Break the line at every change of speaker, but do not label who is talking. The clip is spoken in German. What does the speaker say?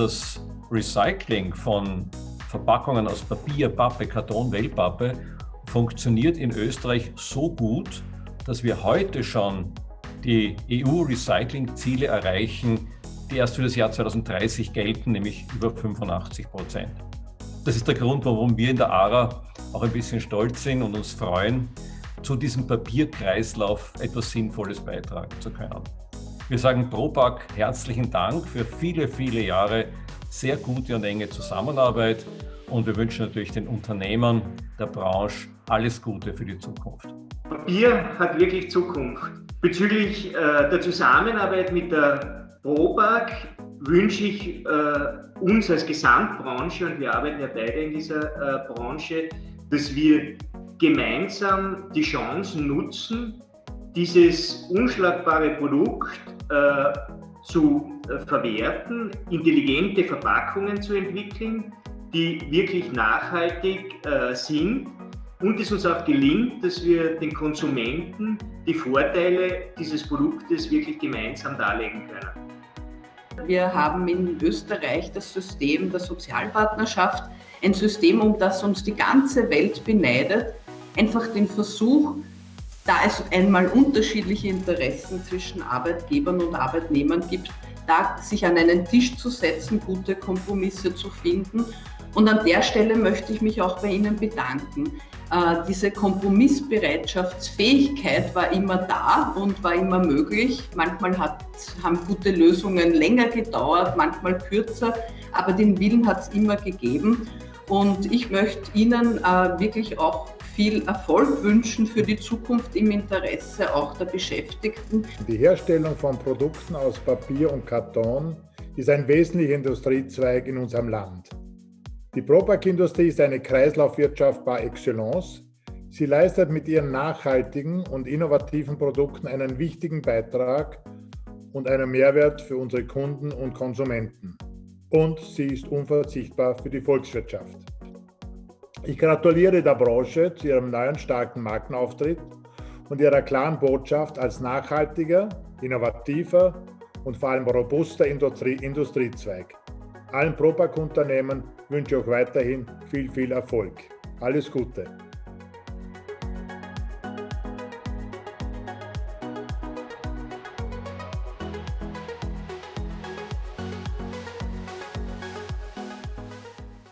das Recycling von Verpackungen aus Papier, Pappe, Karton, Wellpappe funktioniert in Österreich so gut, dass wir heute schon die EU-Recycling-Ziele erreichen, die erst für das Jahr 2030 gelten, nämlich über 85 Prozent. Das ist der Grund, warum wir in der ARA auch ein bisschen stolz sind und uns freuen, zu diesem Papierkreislauf etwas Sinnvolles beitragen zu können. Wir sagen Propack herzlichen Dank für viele, viele Jahre sehr gute und enge Zusammenarbeit und wir wünschen natürlich den Unternehmern der Branche alles Gute für die Zukunft.
Papier hat wirklich Zukunft. Bezüglich äh, der Zusammenarbeit mit der Propack wünsche ich äh, uns als Gesamtbranche, und wir arbeiten ja beide in dieser äh, Branche, dass wir gemeinsam die Chance nutzen, dieses unschlagbare Produkt äh, zu äh, verwerten, intelligente Verpackungen zu entwickeln, die wirklich nachhaltig äh, sind und es uns auch gelingt, dass wir den Konsumenten die Vorteile dieses Produktes wirklich gemeinsam darlegen können.
Wir haben in Österreich das System der Sozialpartnerschaft, ein System, um das uns die ganze Welt beneidet, einfach den Versuch, da es einmal unterschiedliche Interessen zwischen Arbeitgebern und Arbeitnehmern gibt, da sich an einen Tisch zu setzen, gute Kompromisse zu finden. Und an der Stelle möchte ich mich auch bei Ihnen bedanken. Äh, diese Kompromissbereitschaftsfähigkeit war immer da und war immer möglich. Manchmal hat, haben gute Lösungen länger gedauert, manchmal kürzer, aber den Willen hat es immer gegeben. Und ich möchte Ihnen äh, wirklich auch viel Erfolg wünschen für die Zukunft im Interesse auch der Beschäftigten.
Die Herstellung von Produkten aus Papier und Karton ist ein wesentlicher Industriezweig in unserem Land. Die Propack-Industrie ist eine Kreislaufwirtschaft par excellence. Sie leistet mit ihren nachhaltigen und innovativen Produkten einen wichtigen Beitrag und einen Mehrwert für unsere Kunden und Konsumenten. Und sie ist unverzichtbar für die Volkswirtschaft. Ich gratuliere der Branche zu ihrem neuen starken Markenauftritt und ihrer klaren Botschaft als nachhaltiger, innovativer und vor allem robuster Industrie Industriezweig. Allen Propack-Unternehmen wünsche ich auch weiterhin viel, viel Erfolg. Alles Gute!